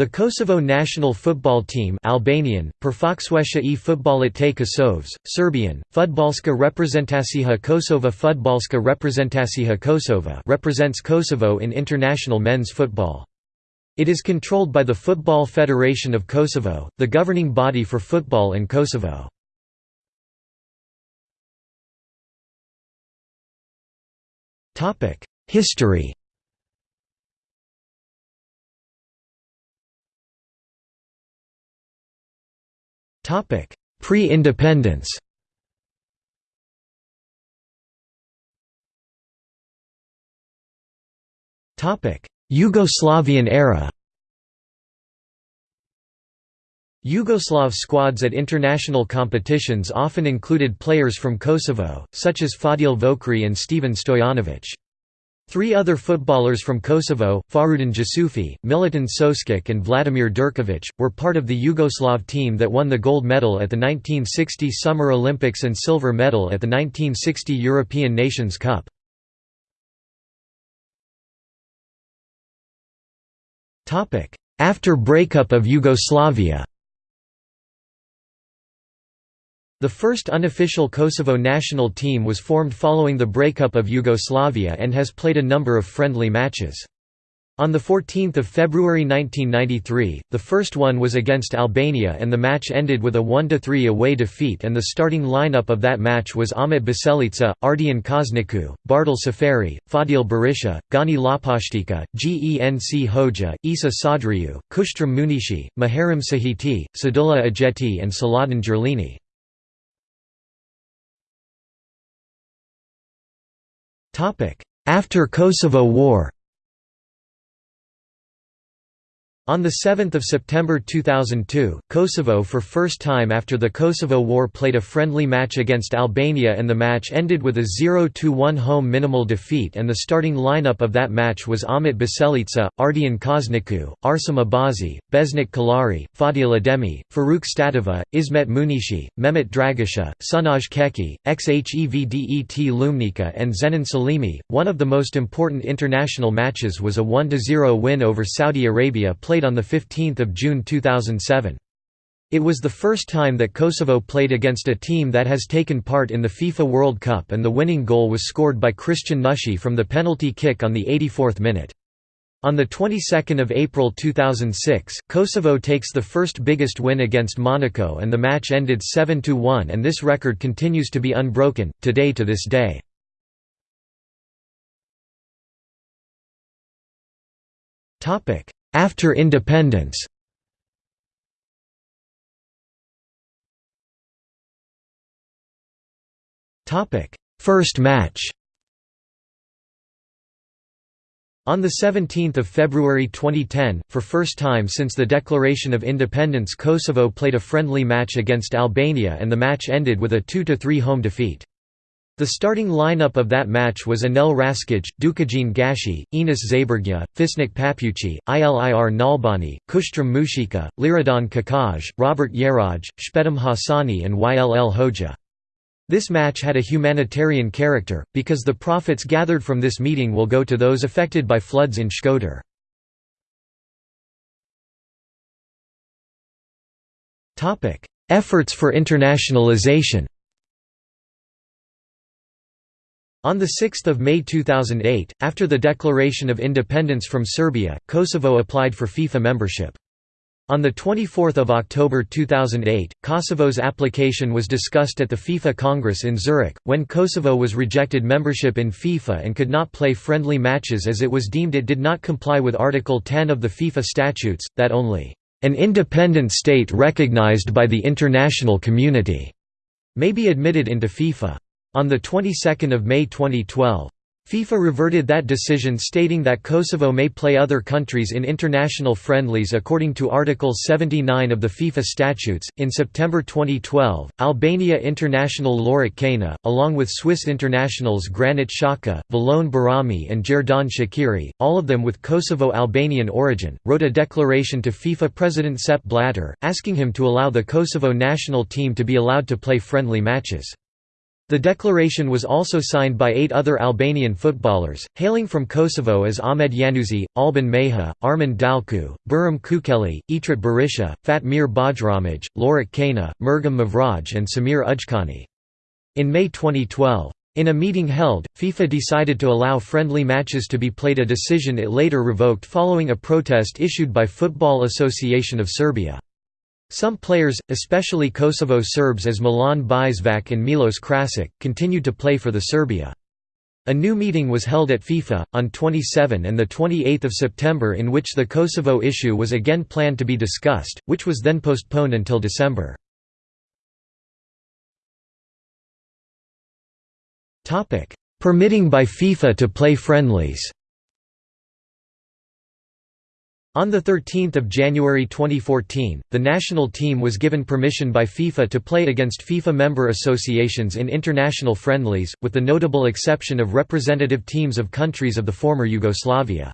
The Kosovo national football team Albanian, e futbollit të Kosovës, Serbian, Fudbalska reprezentacija Kosova Fudbalska reprezentacija Kosova represents Kosovo in international men's football. It is controlled by the Football Federation of Kosovo, the governing body for football in Kosovo. History Pre-independence Yugoslavian era Yugoslav squads at international competitions often included players from Kosovo, such as Fadil Vokrri and Stevan Stojanovic. Three other footballers from Kosovo, Fahrudin Jusufi, Milutin Soskic and Vladimir Durkovic, were part of the Yugoslav team that won the gold medal at the 1960 Summer Olympics and silver medal at the 1960 European Nations Cup. After breakup of Yugoslavia The first unofficial Kosovo national team was formed following the breakup of Yugoslavia and has played a number of friendly matches. On 14 February 1993, the first one was against Albania and the match ended with a 1–3 away defeat and the starting lineup of that match was Ahmet Biselica, Ardian Kozniku, Bartel Safari, Fadil Berisha, Gani Lapashtika, Genc Hoja, Isa Sadriu, Kushtram Munishi, Muharrem Sahiti, Sadullah Ajeti and Saladin Gerlini. After Kosovo War On 7 September 2002, Kosovo for first time after the Kosovo War played a friendly match against Albania and the match ended with a 0–1 home minimal defeat and the starting lineup of that match was Ahmet Biselica, Ardian Kozniku, Arsam Abazi, Besnik Kalari, Fadil Ademi, Faruk Statova, Ismet Munishi, Mehmet Dragisha, Sunaj Keki, Xhevdet Lumnica and Zenon Salimi. One of the most important international matches was a 1–0 win over Saudi Arabia played on 15 June 2007. It was the first time that Kosovo played against a team that has taken part in the FIFA World Cup and the winning goal was scored by Kristian Nushi from the penalty kick on the 84th minute. On the 22nd of April 2006, Kosovo takes the first biggest win against Monaco and the match ended 7–1 and this record continues to be unbroken, today to this day. After independence First match On 17 February 2010, for first time since the declaration of independence Kosovo played a friendly match against Albania and the match ended with a 2–3 home defeat. The starting lineup of that match was Anel Raskic, Dukajin Gashi, Enis Zabergya, Fisnik Papuchi, Ilir Nalbani, Kushtram Mushika, Liradon Kakaj, Robert Yeraj, Shpetam Hassani and Yll Hoja. This match had a humanitarian character, because the profits gathered from this meeting will go to those affected by floods in Shkodër. Efforts for internationalization On 6 May 2008, after the declaration of independence from Serbia, Kosovo applied for FIFA membership. On 24 October 2008, Kosovo's application was discussed at the FIFA Congress in Zurich, when Kosovo was rejected membership in FIFA and could not play friendly matches as it was deemed it did not comply with Article 10 of the FIFA statutes, that only, "...an independent state recognized by the international community," may be admitted into FIFA. On the 22nd of May 2012, FIFA reverted that decision stating that Kosovo may play other countries in international friendlies according to Article 79 of the FIFA statutes. In September 2012, Albania international Lorik Cana, along with Swiss internationals Granit Xhaka, Valon Behrami, and Xherdan Shaqiri, all of them with Kosovo Albanian origin, wrote a declaration to FIFA President Sepp Blatter, asking him to allow the Kosovo national team to be allowed to play friendly matches. The declaration was also signed by eight other Albanian footballers, hailing from Kosovo as Ahmed Januzzi, Alban Meha, Armand Dalku, Burim Kukeli, Etrit Berisha, Fatmir Bajramaj, Lorik Cana, Mergim Mavraj and Samir Ujkani. In May 2012. In a meeting held, FIFA decided to allow friendly matches to be played a decision it later revoked following a protest issued by Football Association of Serbia. Some players, especially Kosovo Serbs as Milan Biševac and Milos Krasic, continued to play for the Serbia. A new meeting was held at FIFA, on 27 and 28 September in which the Kosovo issue was again planned to be discussed, which was then postponed until December. Permitting by FIFA to play friendlies on 13 January 2014, the national team was given permission by FIFA to play against FIFA member associations in international friendlies, with the notable exception of representative teams of countries of the former Yugoslavia.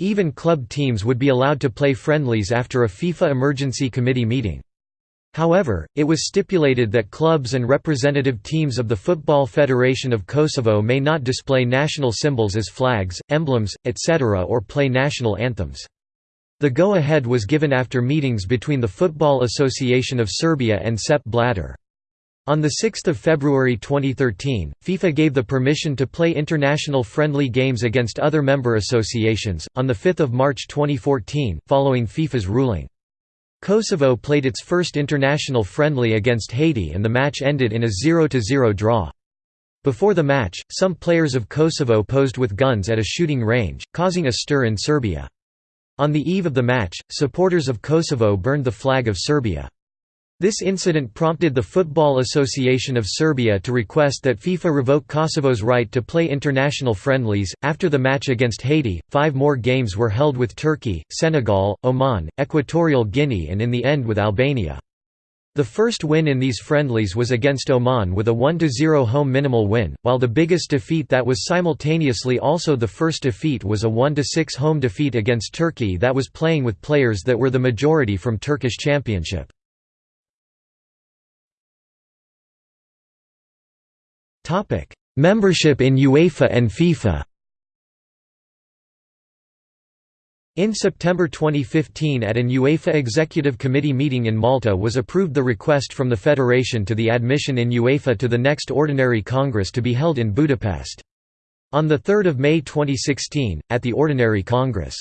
Even club teams would be allowed to play friendlies after a FIFA Emergency Committee meeting. However, it was stipulated that clubs and representative teams of the Football Federation of Kosovo may not display national symbols as flags, emblems, etc. or play national anthems. The go-ahead was given after meetings between the Football Association of Serbia and Sepp Blatter. On 6 February 2013, FIFA gave the permission to play international friendly games against other member associations. On 5 March 2014, following FIFA's ruling. Kosovo played its first international friendly against Haiti and the match ended in a 0–0 draw. Before the match, some players of Kosovo posed with guns at a shooting range, causing a stir in Serbia. On the eve of the match, supporters of Kosovo burned the flag of Serbia. This incident prompted the Football Association of Serbia to request that FIFA revoke Kosovo's right to play international friendlies. After the match against Haiti, five more games were held with Turkey, Senegal, Oman, Equatorial Guinea, and in the end with Albania. The first win in these friendlies was against Oman with a 1–0 home minimal win, while the biggest defeat that was simultaneously also the first defeat was a 1–6 home defeat against Turkey that was playing with players that were the majority from Turkish Championship. Membership in UEFA and FIFA In September 2015 at an UEFA Executive Committee meeting in Malta was approved the request from the Federation to the admission in UEFA to the next Ordinary Congress to be held in Budapest. On 3 May 2016, at the Ordinary Congress.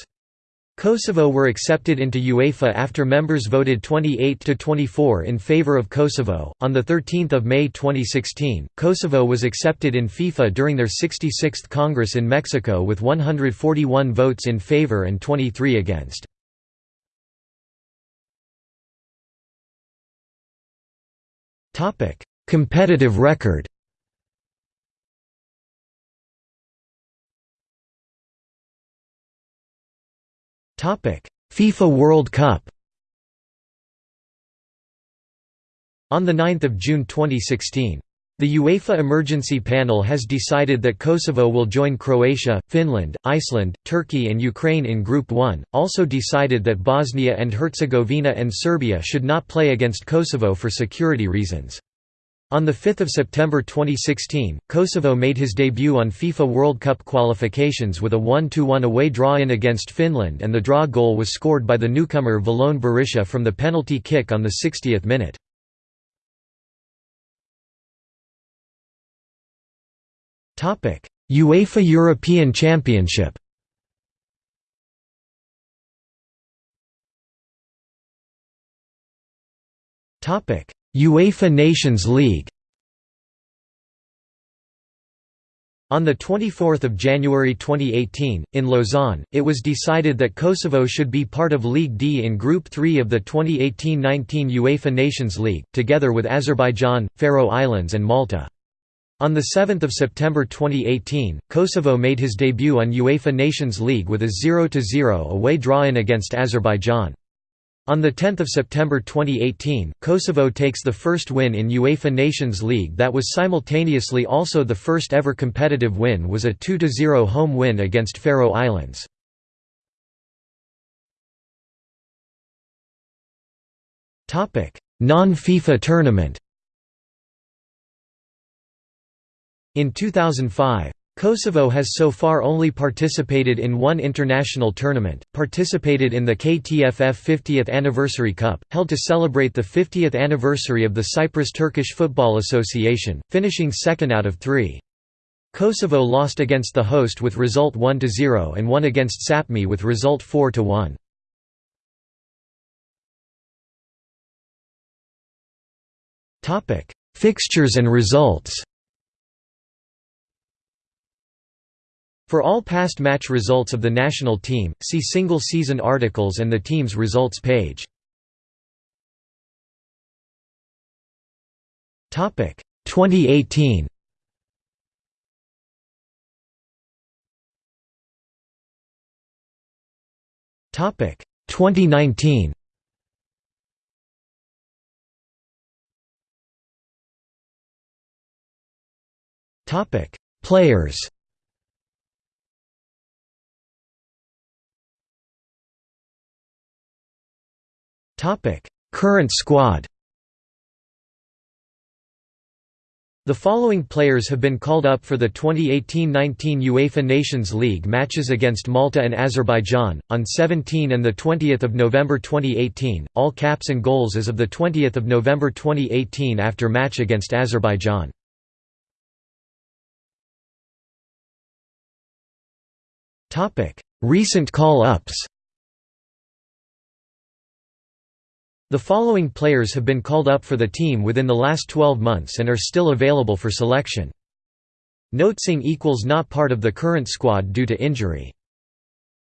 Kosovo were accepted into UEFA after members voted 28 to 24 in favor of Kosovo. On the 13th of May 2016, Kosovo was accepted in FIFA during their 66th Congress in Mexico with 141 votes in favor and 23 against. Topic: Competitive record. FIFA World Cup On 9 June 2016. The UEFA Emergency Panel has decided that Kosovo will join Croatia, Finland, Iceland, Turkey and Ukraine in Group 1, also decided that Bosnia and Herzegovina and Serbia should not play against Kosovo for security reasons. On 5 September 2016, Kosovo made his debut on FIFA World Cup qualifications with a 1–1 away draw-in against Finland and the draw goal was scored by the newcomer Valon Berisha from the penalty kick on the 60th minute. UEFA European Championship Topic UEFA Nations League On 24 January 2018, in Lausanne, it was decided that Kosovo should be part of League D in Group 3 of the 2018–19 UEFA Nations League, together with Azerbaijan, Faroe Islands and Malta. On 7 September 2018, Kosovo made his debut on UEFA Nations League with a 0–0 away draw-in against Azerbaijan. On 10 September 2018, Kosovo takes the first win in UEFA Nations League that was simultaneously also the first ever competitive win was a 2–0 home win against Faroe Islands. Non-FIFA tournament In 2005, Kosovo has so far only participated in one international tournament, participated in the KTFF 50th Anniversary Cup, held to celebrate the 50th anniversary of the Cyprus Turkish Football Association, finishing second out of three. Kosovo lost against the host with result 1–0 and won against Sapmi with result 4–1. Fixtures and results For all past match results of the national team, see single season articles and the team's results page. Topic 2018. Topic 2019. Topic Players Topic: Current squad. The following players have been called up for the 2018-19 UEFA Nations League matches against Malta and Azerbaijan on 17 and the 20th of November 2018. All caps and goals as of the 20th of November 2018 after match against Azerbaijan. Topic: Recent call-ups. The following players have been called up for the team within the last 12 months and are still available for selection. Notesing equals not part of the current squad due to injury.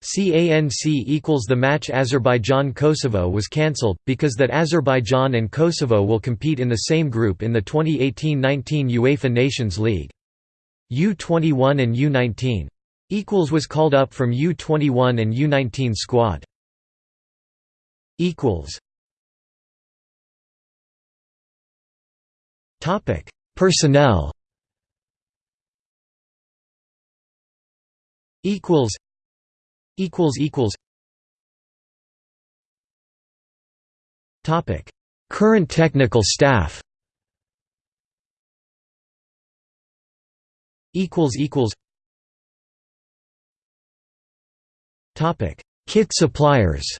CANC equals the match Azerbaijan-Kosovo was cancelled, because that Azerbaijan and Kosovo will compete in the same group in the 2018–19 UEFA Nations League. U21 and U19. Equals was called up from U21 and U19 squad. Topic: Personnel. Equals. Equals equals. Topic: Current technical staff. Equals equals. Topic: Kit suppliers.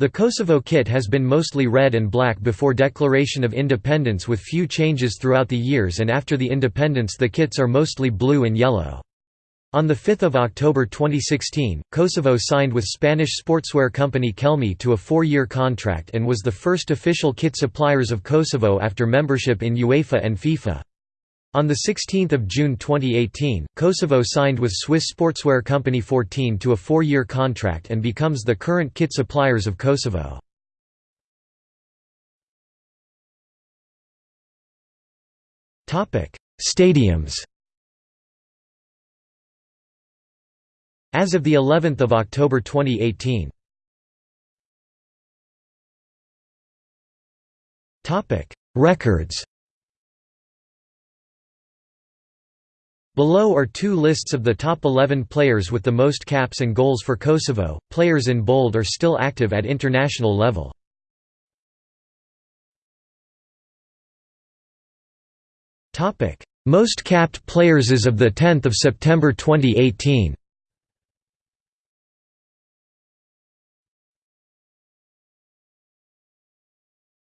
The Kosovo kit has been mostly red and black before declaration of independence with few changes throughout the years and after the independence the kits are mostly blue and yellow. On 5 October 2016, Kosovo signed with Spanish sportswear company Kelme to a four-year contract and was the first official kit suppliers of Kosovo after membership in UEFA and FIFA. On 16 June 2018, Kosovo signed with Swiss sportswear company 14 to a four-year contract and becomes the current kit suppliers of Kosovo. Stadiums As of the 11th of October 2018. Records Below are two lists of the top 11 players with the most caps and goals for Kosovo. Players in bold are still active at international level. Topic: Most capped players as of the 10th of September 2018.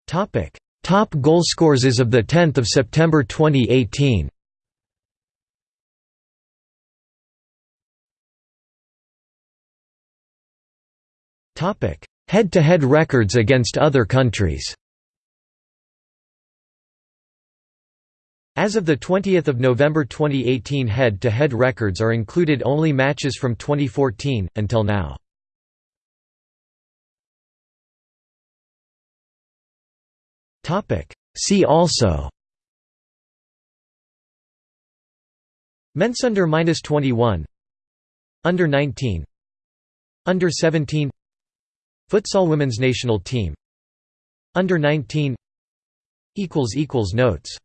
Topic: Top goalscorers as of the 10th of September 2018. Head-to-head -head records against other countries. As of 20 November 2018 head-to-head -head records are included only matches from 2014, until now. See also. Mensunder minus 21 Under 19 Under 17 Futsal women's national team. Under 19 Notes